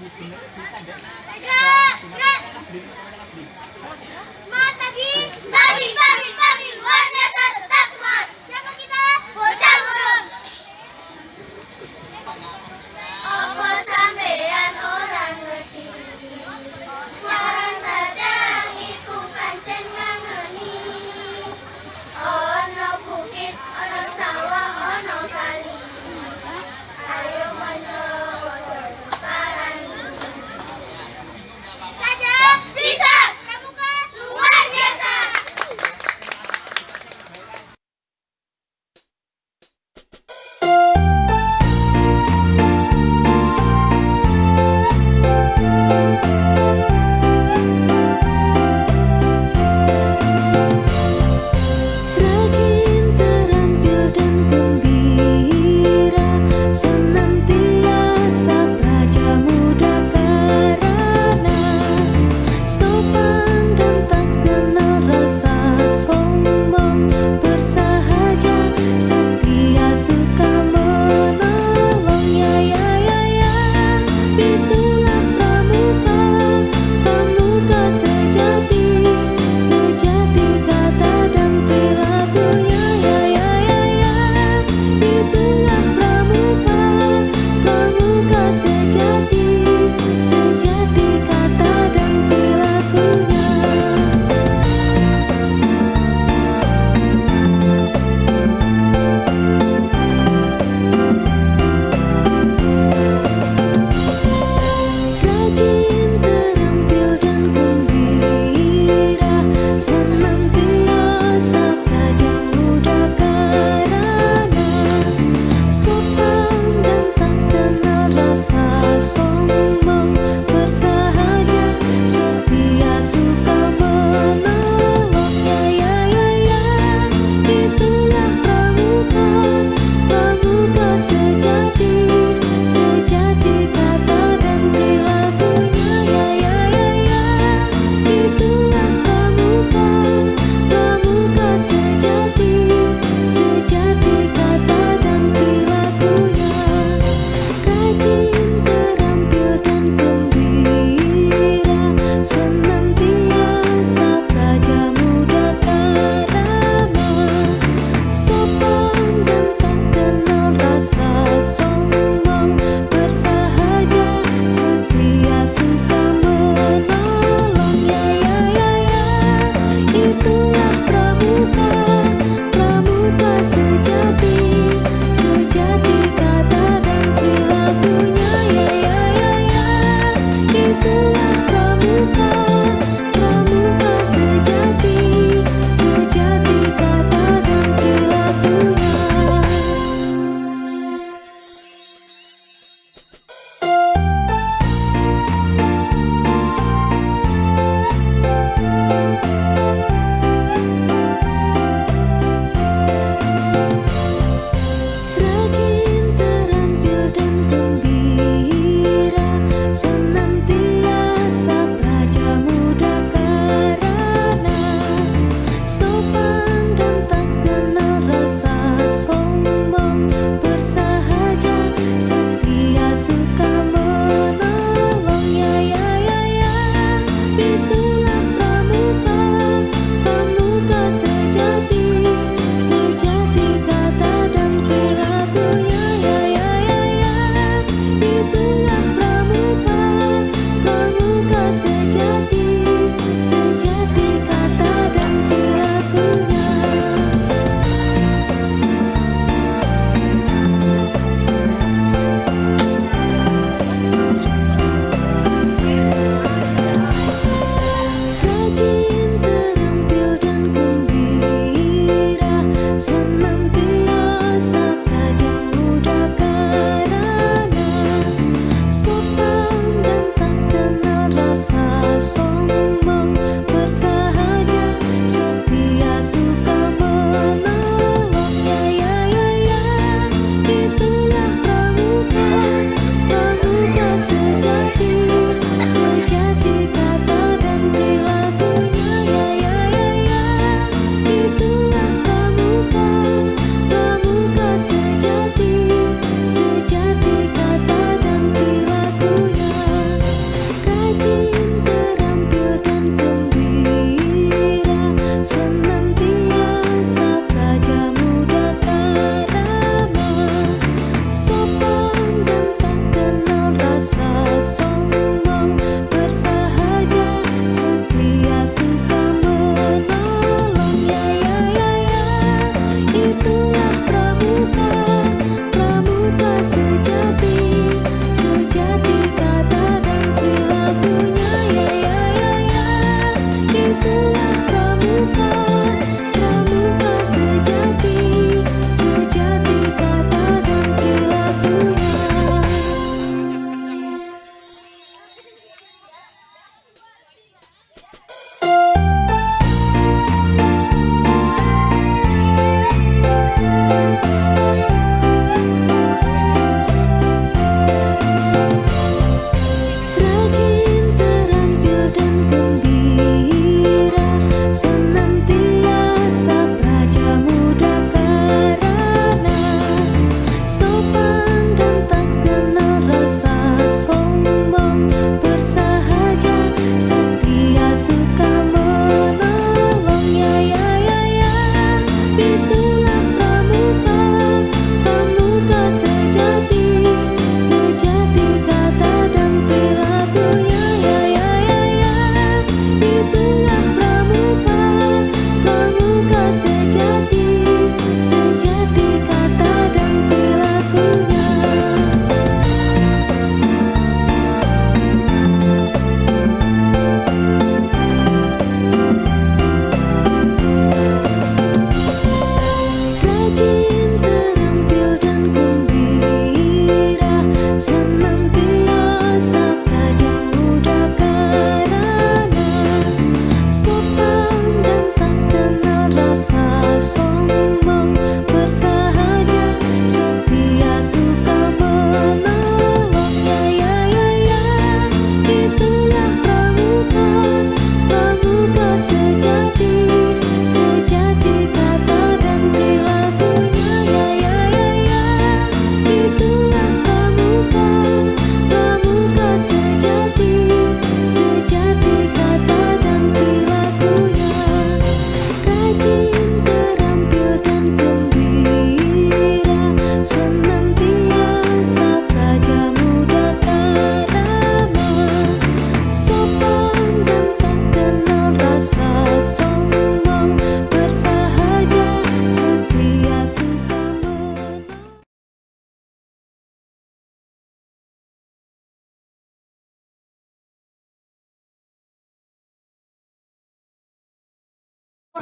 bisa pramuka luar biasa.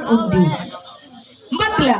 Undi 14